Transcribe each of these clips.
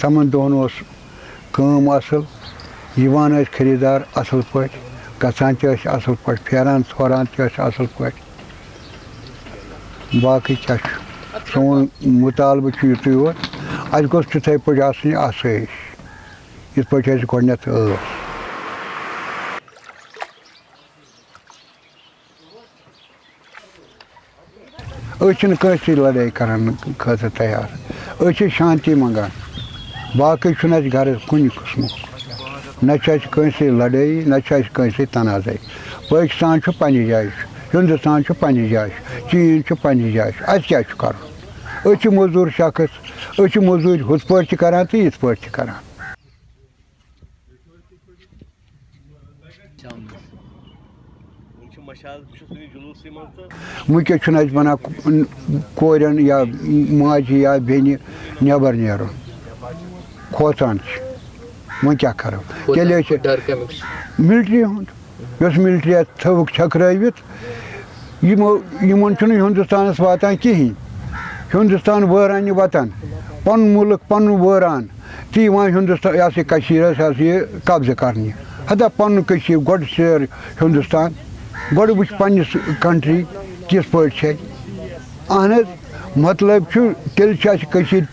تمن دۄہن اوس کٲم اَصٕل یِوان ٲسۍ خٔریٖدار اَصٕل پٲٹھۍ گژھان تہِ ٲسۍ اَصٕل پٲٹھۍ پھیران ژھوران تہِ ٲسۍ اَصٕل پٲٹھۍ باقٕے کیٛاہ چھُ سون مُطالبہٕ چھُ یُتُے یوت اَسہِ گوٚژھ تِتھَے پٲٹھۍ آسٕنۍ آسٲیِش یِتھ پٲٹھۍ اَسہِ گۄڈنٮ۪تھ ٲس أسۍ چھِنہٕ کٲنٛسہِ سۭتۍ لَڑٲے کَران خٲطرٕ تیار أسۍ چھِ شانتی منٛگان باقٕے چھُنہٕ اَسہِ غرض کُنہِ قٕسمُک نہ چھِ اَسہِ کٲنٛسہِ سۭتۍ لَڑٲیی نہ چھِ اَسہِ کٲنٛسہِ سۭتۍ تنازَے پٲکِستان چھُ پنٛنہِ جایہِ چھُ ہِندُستان چھُ پنٛنہِ جایہِ چھُ چیٖن چھُ پنٛنہِ جایہِ چھُ اَسہِ کیٛاہ چھُ کَرُن أسۍ چھِ مٔزوٗر شخص أسۍ چھِ مٔزوٗرۍ ہُتھ پٲٹھۍ تہِ کَران تہٕ یِتھ پٲٹھۍ تہِ کَران۔ وٕنکٮ۪س چھُنہٕ اَسہِ بَنان کورٮ۪ن یا ماجہِ یا بیٚنہِ نٮ۪بر نیرُن کھوژان چھِ وۄنۍ کیٛاہ کَرو تیٚلہِ ٲسۍ مِلٹرٛی ہُنٛد یۄس مِلٹرٛی اَتھ تھٲوٕکھ چھٔکرٲوِتھ یِمو یِمَن چھُنہٕ ہِندُستانَس واتان کِہیٖنۍ ہِندُستان وٲران یہِ وطن پَنُن مُلک پَنُن وٲران تہٕ یِوان ہِندُستان یہِ ہَسا یہِ کٔشیٖر ہَسا یہِ قبضہٕ کَرنہِ ہَتا پَنُن کٔشیٖر گۄڈٕ سیر ہِندُستان گۄڈٕ وٕچھ پنٛنِس کَنٹرٛی کِتھ پٲٹھۍ چھِ اہن حظ مطلب چھُ تیٚلہِ چھِ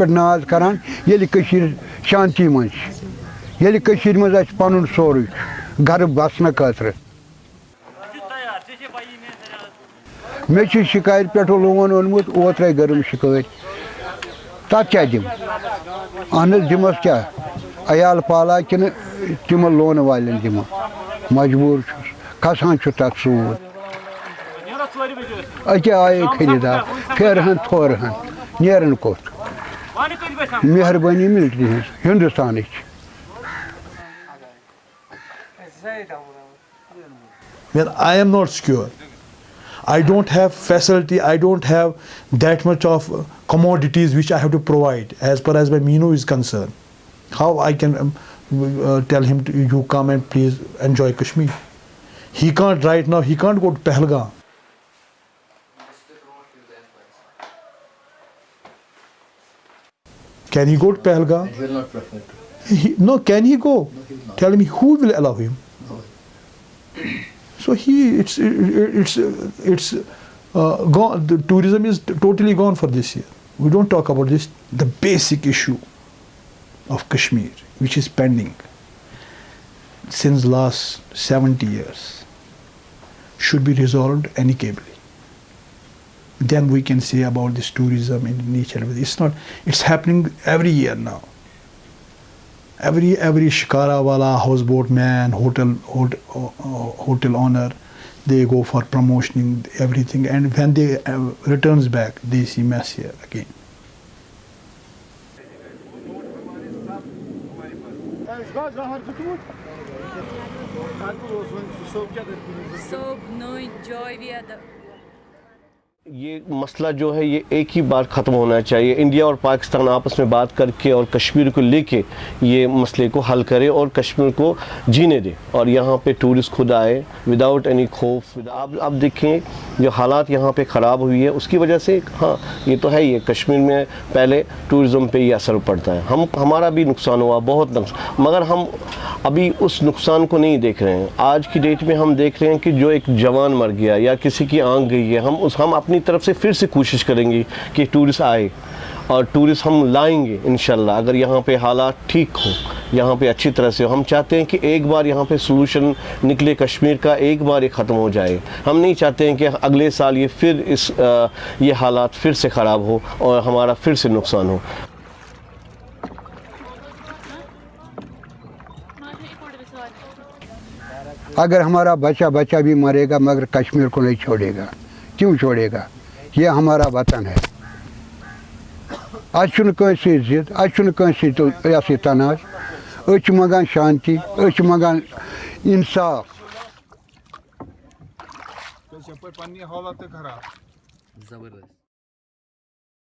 ناز کَران شانتی منٛز چھِ، ییٚلہِ کٔشیٖرِ منٛز اَسہِ پَنُن سورُے چھُ گَرٕ بَسنہٕ خٲطرٕ۔ مےٚ لون اوٚنمُت، اوترَے گٔرٕم شِکٲرۍ تَتھ کیٛاہ دِمہٕ اہن حظ، دِمَس کیٛاہ؟ عیال پالا کِنہٕ تِمَن لونہٕ والٮ۪ن دِمہٕ۔ مجبوٗر چھُس، کھَسان چھُ سوٗد۔ أکیٛاہ آیے خٔریٖدار پھیرٕہَن تھورٕہَن نیران کوٚت مہربٲنی مِلٹرٛی ہٕنٛز ہِندُستانٕچ when I am not secure, I don't have facility, I don't have that much of uh, commodities which I have to provide as far as my Mino is concerned. How I can um, uh, tell him to, you come and please enjoy Kashmir. He can't right now, he can't go to Pahalgam. Can he go to Pahalgam? He will not prefer to. He, no, can he go? he. Tell me who will allow him. No. So he, it's it's it's uh, gone. The tourism is totally gone for this year. We don't talk about this. The basic issue of Kashmir, which is pending since last 70 years, should be resolved any amicably then we can say about this tourism in nature. It's not, it's happening every year now. Every, every shikara wala, houseboat man, hotel, hotel, uh, hotel owner, they go for promotioning everything and when they uh, returns back, they see mess here again. Sob, noi, the. یہ مسئلہ جو ہے یہ ایک ہی بار ختم ہونا چاہیے۔ India اور پاکستان آپس میں بات کر کے اور کشمیر کو لے کے یہ مسئلے کو حل کرے اور کشمیر کو جینے دے۔ اور یہاں پہ ٹورسٹ خود آئے وداؤٹ اینی خوف۔ اب اب دیکھیں جو حالات یہاں پہ خراب ہوئی ہے، اس کی وجہ سے ہاں یہ تو ہے ہی کشمیر میں پہلے ٹورزم پہ یہ اثر پڑتا ہے۔ ہم ہمارا بھی نقصان ہوا، بہت نقصان مگر ہم ابھی اس نقصان کو نہیں دیکھ رہے ہیں۔ آج کی ڈیٹ میں ہم دیکھ رہے ہیں کہ جو ایک جوان مر گیا یا کسی کی آنکھ گئی ہے، ہم اس ہم اپنی اپنی طرف سے پھر سے کوشش کریں گے کہ ٹورسٹ آئے اور ٹورسٹ ہم لائیں گے انشاءاللہ اگر یہاں پہ حالات ٹھیک ہوں یہاں پہ اچھی طرح سے ہم چاہتے ہیں کہ ایک بار یہاں پہ سلوشن نکلے کشمیر کا ایک بار یہ ختم ہو جائے۔ ہم نہیں چاہتے ہیں کہ اگلے سال یہ پھر اس آ, یہ حالات پھر سے خراب ہو اور ہمارا پھر سے نقصان ہو۔ اگر ہمارا بچہ بچہ بھی مرے گا مگر کشمیر کو نہیں چھوڑے گا۔ کیوں چھوڑے گا؟ یہ ہمارا وطن ہے۔ کٲنٛسہِ سۭتۍ ضِد کٲنٛسہِ سۭتۍ یہِ تناز أسۍ چھِ منٛگان شانتی أسۍ چھِ منٛگان اِنصاف تہِ خراب زبردست۔